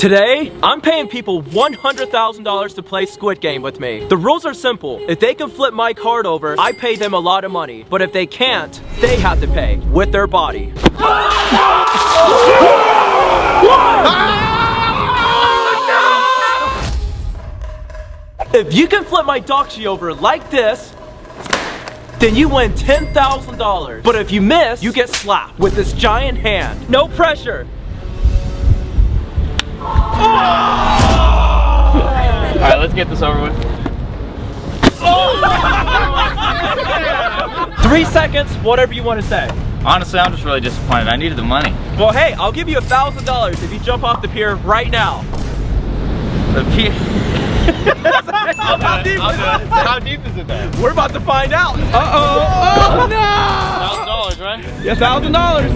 Today, I'm paying people $100,000 to play Squid Game with me. The rules are simple. If they can flip my card over, I pay them a lot of money. But if they can't, they have to pay with their body. If you can flip my ddakji over like this, then you win $10,000. But if you miss, you get slapped with this giant hand. No pressure. All right, let's get this over with. Three seconds, whatever you want to say. Honestly, I'm just really disappointed. I needed the money. Well, hey, I'll give you a thousand dollars if you jump off the pier right now. The P How deep is it? How deep is it then? We're about to find out. Uh-oh. Oh, no. Thousand dollars, right? A thousand dollars.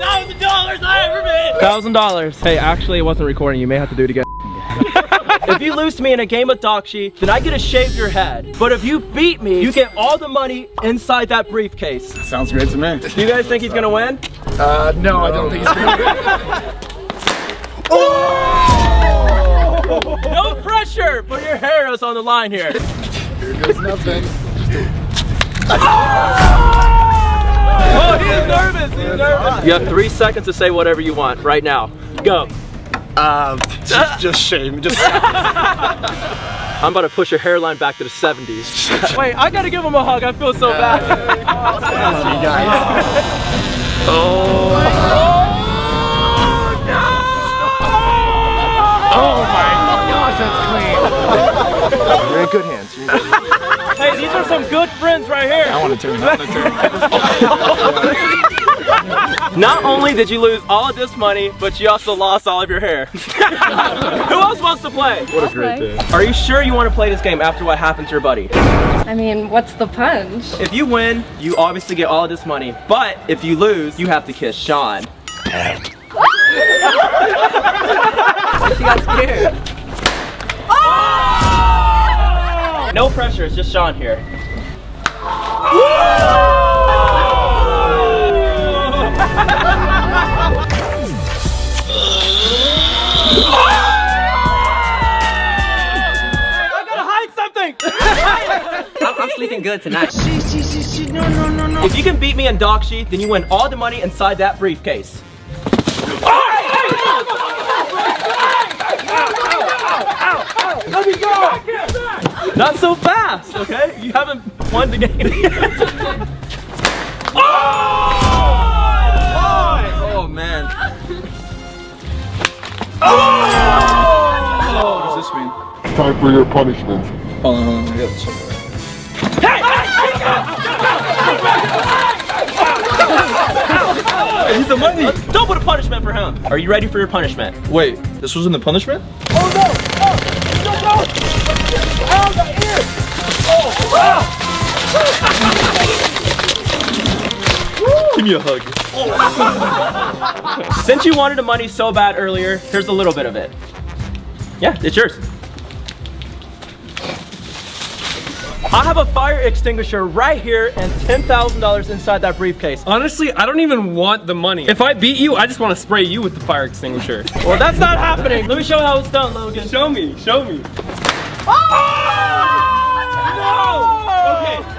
Thousand dollars I ever made. Thousand dollars. Hey, actually, it wasn't recording. You may have to do it again. if you lose to me in a game of ddakji, then I get to shave your head. But if you beat me, you get all the money inside that briefcase. Sounds great to me. Do you guys think he's gonna win? Uh, no, I don't think he's gonna Oh! No pressure! Put your hair is on the line here. Here goes nothing. Oh, he's nervous. He's nervous. You have three seconds to say whatever you want right now. Go. Uh, just, just shame. Just I'm about to push your hairline back to the 70s. Wait, I gotta give him a hug. I feel so bad. you guys. Oh. Oh my gosh, that's clean. You're in good hands. You're in good hands. Hey, these are some good friends right here. I want to turn. I want to turn. Not only did you lose all of this money, but you also lost all of your hair. Who else wants to play? What a great day. Are you sure you want to play this game after what happened to your buddy? I mean, what's the punch? If you win, you obviously get all of this money. But if you lose, you have to kiss Sean. she got scared. Oh! No pressure, it's just Sean here. I gotta hide something! I'm, I'm sleeping good tonight. If you can beat me in ddakji, then you win all the money inside that briefcase. Let me go! Not so fast, okay? You haven't won the game. oh! Oh man. What does this mean? Time for your punishment. Hold on, hold on. I got this. He's the money. Double the punishment for him. Are you ready for your punishment? Wait, this wasn't the punishment? Give me a hug. Since you wanted the money so bad earlier, here's a little bit of it. Yeah, it's yours. I have a fire extinguisher right here and $10,000 inside that briefcase. Honestly, I don't even want the money. If I beat you, I just want to spray you with the fire extinguisher. Well, that's not happening. Let me show you how it's done, Logan. show me, show me. Okay,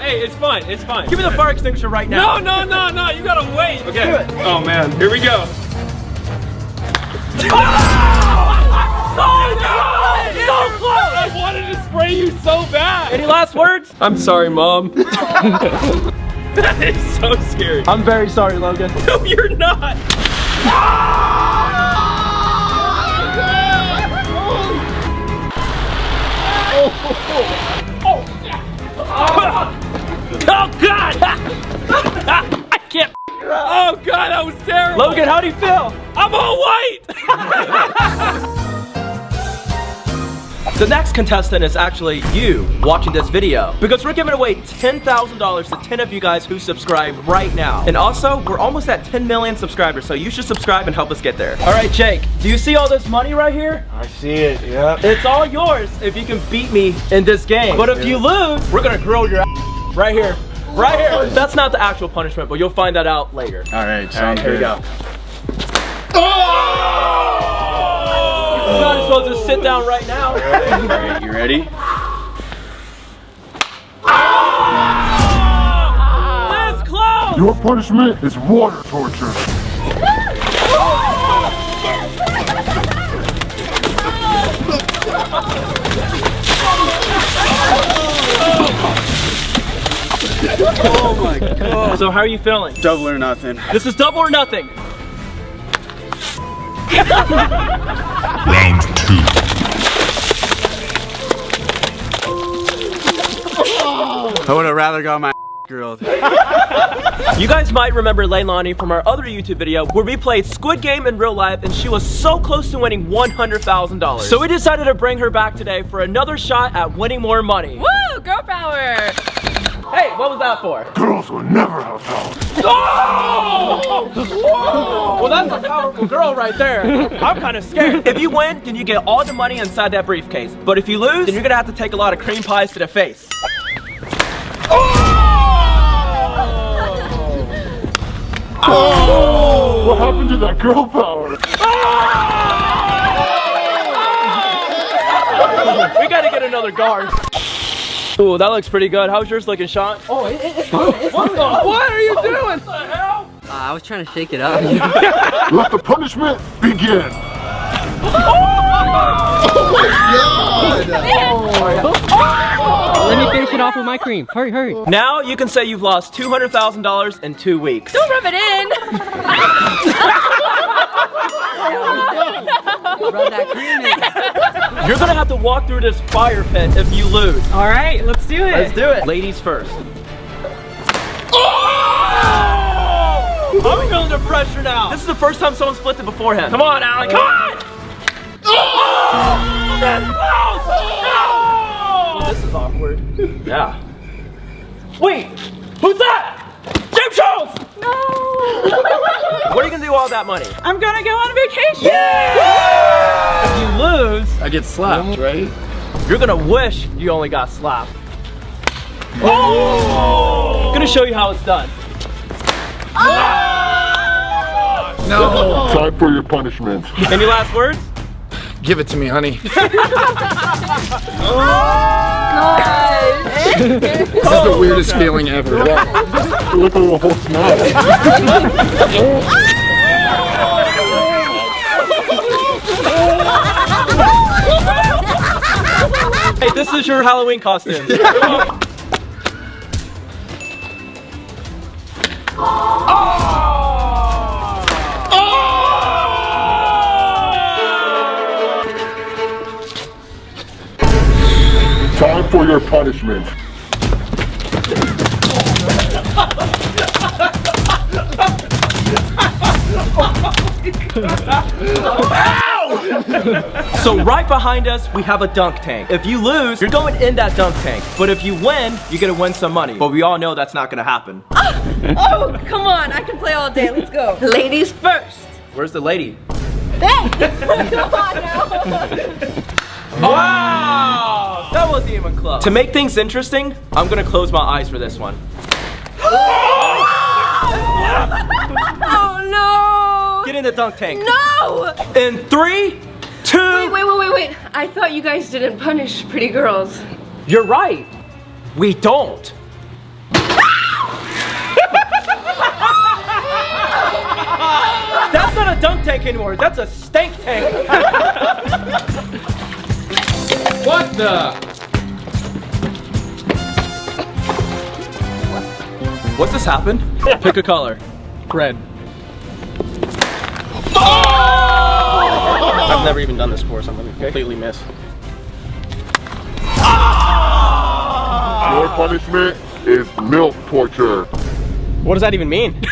hey, it's fine, it's fine. Give me the fire extinguisher right now. No, no, no, no, you gotta wait. Okay. Do it. Oh man, here we go. Oh! So close! I wanted to spray you so bad. Any last words? I'm sorry, mom. that is so scary. I'm very sorry, Logan. No, you're not. Oh, oh, oh Oh, god! I can't. Oh god, that was terrible. Logan, how do you feel? I'm all white. The next contestant is actually you watching this video because we're giving away $10,000 to 10 of you guys who subscribe right now. And also, we're almost at 10 million subscribers, so you should subscribe and help us get there. All right, Jake, do you see all this money right here? I see it, yeah. It's all yours if you can beat me in this game. But if you lose, we're gonna grill your ass right here. right here. That's not the actual punishment, but you'll find that out later. All right, sounds Here we good. go. Oh! You might as well just sit down right now. All right, you ready? Ah! This close. Your punishment is water torture. Oh so how are you feeling? Double or nothing. This is double or nothing. Round two. I would have rather got my grilled. You guys might remember Leilani from our other YouTube video where we played Squid Game in real life and she was so close to winning $100,000. So we decided to bring her back today for another shot at winning more money. Woo! Girl power! Hey, what was that for? Girls will never have power. Well, that's a powerful girl right there. I'm kind of scared. If you win, then you get all the money inside that briefcase. But if you lose, then you're gonna have to take a lot of cream pies to the face. Oh! What happened to that girl power? We gotta get another guard. Ooh, that looks pretty good. How's yours looking, Sean? Oh, it, it, what, the, what are you doing? What the hell? Uh, I was trying to shake it up. Let the punishment begin. Oh my God! Let me finish it off with my cream. Hurry, hurry. Now you can say you've lost $200,000 in two weeks. Don't rub it in! Rub that cream in. You're gonna have to walk through this fire pit if you lose. All right, let's do it. Let's do it. Ladies first. Oh! I'm feeling the pressure now. This is the first time someone split it beforehand. Come on, Alan. Come on! Oh! That's close! Oh! No! This is awkward. Yeah. Wait, who's that? James Charles! No! What are you gonna do with all that money? I'm gonna go on vacation. If you lose, I get slapped, right? you're gonna wish you only got slapped. Oh! gonna show you how it's done. Oh! No. Time for your punishment. Any last words? Give it to me, honey. this is the weirdest feeling ever. Look at the whole smile. Hey, this is your Halloween costume. Oh! Time for your punishment. Oh So right behind us, we have a dunk tank. If you lose, you're going in that dunk tank. But if you win, you're gonna win some money. But we all know that's not gonna happen. Ah! Oh, come on. I can play all day. Let's go. Ladies first. Where's the lady? Hey! come on now. Wow! That wasn't even close. To make things interesting, I'm gonna close my eyes for this one. Oh, no! Get in the dunk tank. No! In three, two, Wait, wait, wait, wait, wait. I thought you guys didn't punish pretty girls. you're right. We don't. That's not a dunk tank anymore. That's a stank tank. What the? What's this happened? Pick a color. Red. Never even done this before, so I'm gonna completely miss. Ah! Your punishment is milk torture. What does that even mean?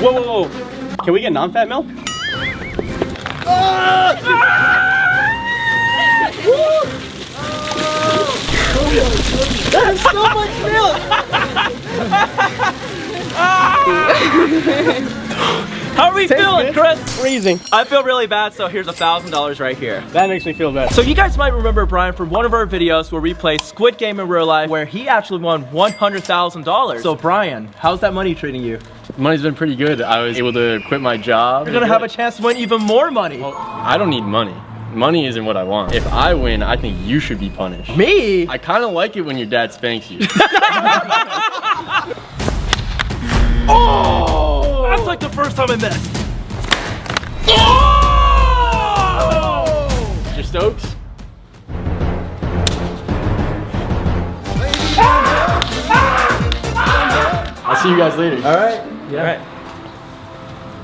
whoa, whoa, whoa. Can we get non-fat milk? That is so much milk? How are we feeling, Chris? Freezing. I feel really bad, so here's a thousand dollars right here. That makes me feel better. So you guys might remember Brian from one of our videos where we played Squid Game in real life, where he actually won one hundred thousand dollars. So Brian, how's that money treating you? Money's been pretty good. I was able to quit my job. You're gonna have a chance to win even more money. I don't need money. Money isn't what I want. If I win, I think you should be punished. Me? I kind of like it when your dad spanks you. Oh! That's like the first time I missed. Mr. Stokes? I'll see you guys later. All right. Yeah. All right.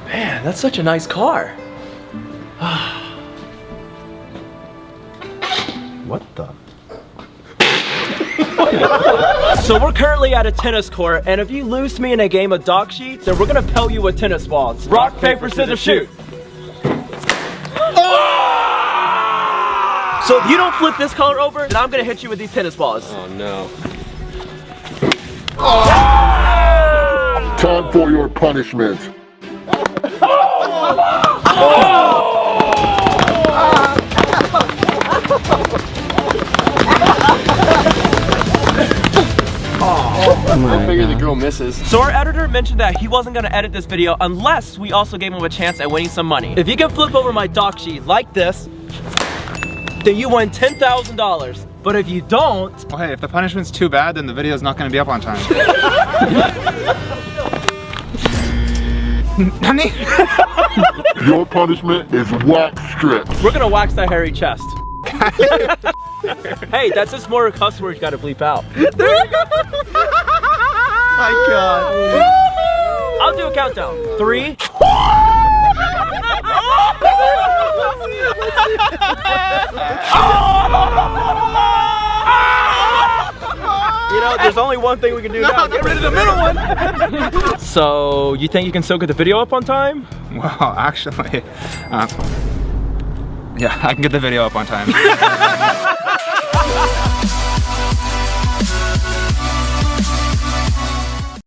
Man, that's such a nice car. What the? So we're currently at a tennis court, and if you lose to me in a game of ddakji, then we're gonna pelt you with tennis balls. Rock, paper, scissors, shoot. Ah! So if you don't flip this color over, then I'm gonna hit you with these tennis balls. Oh no. Ah! Time for your punishment. Girl misses. So our editor mentioned that he wasn't gonna edit this video unless we also gave him a chance at winning some money. If you can flip over my ddakji like this, then you win $10,000. But if you don't, Well, hey, if the punishment's too bad, then the video's not gonna be up on time. Nani? Your punishment is wax strips. we're gonna wax that hairy chest. hey, that's just more cuss words you gotta bleep out. My God. I'll do a countdown. Three. You know, there's only one thing we can do now. Get rid of the middle one. so, you think you can still get the video up on time? Well, actually, uh, yeah, I can get the video up on time.